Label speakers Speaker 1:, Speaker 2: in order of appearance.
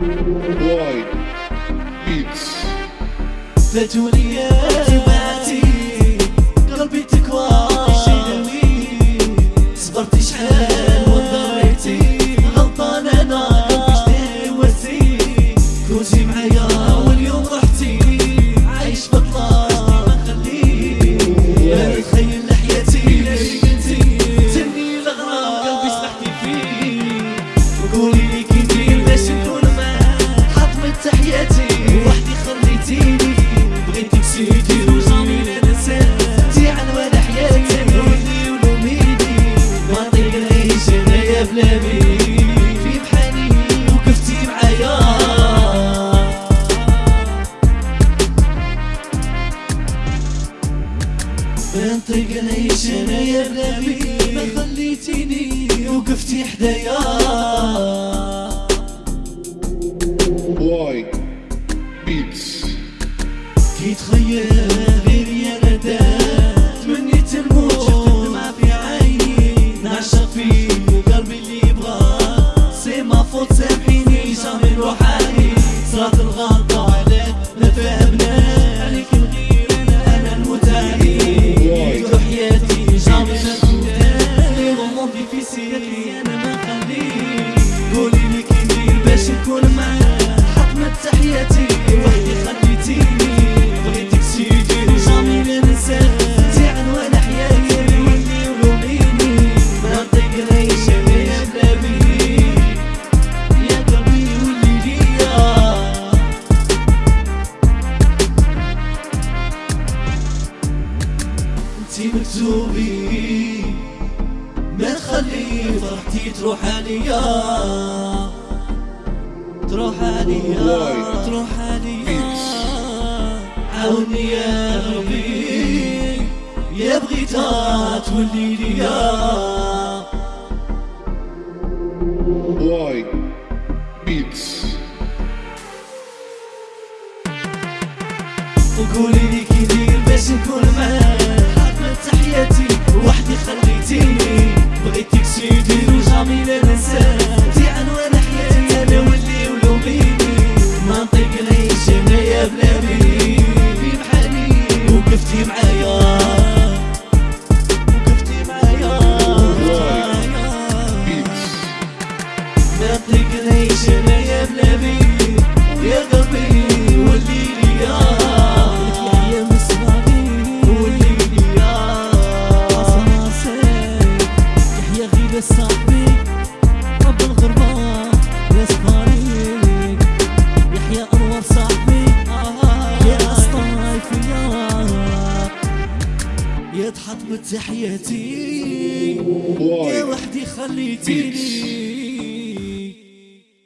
Speaker 1: واي بيتس
Speaker 2: فاتوني يا قلبي تكوى صبرت شحال وضريتي غلطان أنا قلبي شدي وزي كنتي معايا واليوم رحتي عايش بطلة ما خليك تخيل لحياتي قلتي تني الغرام قلبي سمحتي فيه وقولي سيدي وجامي لا نسيتي عن ولا حياتي ولي ولوميني ما نطيق نعيش انايا بلا في بحالي وقفتي معايا. ما نطيق نعيش انايا بلا ما خليتيني وقفتي حدايا.
Speaker 1: بيتس.
Speaker 2: كي تخيل غيري أنا دار تمنيت الموت الدمعة في عيني نعشق فيك قلبي اللي يبغى سي ما فوت سامحيني جامي عليك صارت الغلطة عليك ما فهمناش عليك الغير أنا أنا نموت عليك وحياتي جامي ما تنساش لي غموضي في سيرتي أنا ما انتي مكتوبي ما تخلي فرحتي تروح عليا. تروح عليا. تروح عليا. عاوني يا ربي يا بغيتها تولي ليا. وقولي لي كي ندير باش نكون معاك. حطمت تحياتي وحدي خليتيني بغيتك سيدي وجامي لا نسيتي عنوان حياتي أنا ولي ولوميني ما نطيق نعيش انايا بلا بيك في بحالي وقفتي معايا. وقفتي معايا. ما نطيق نعيش انايا بلا بيك غير صاحبي رب الغربة يا صفاريك يحيى أنور صاحبي يا اسطايفيا يا تحط بتحياتي يا
Speaker 1: واي
Speaker 2: وحدي خليتيني.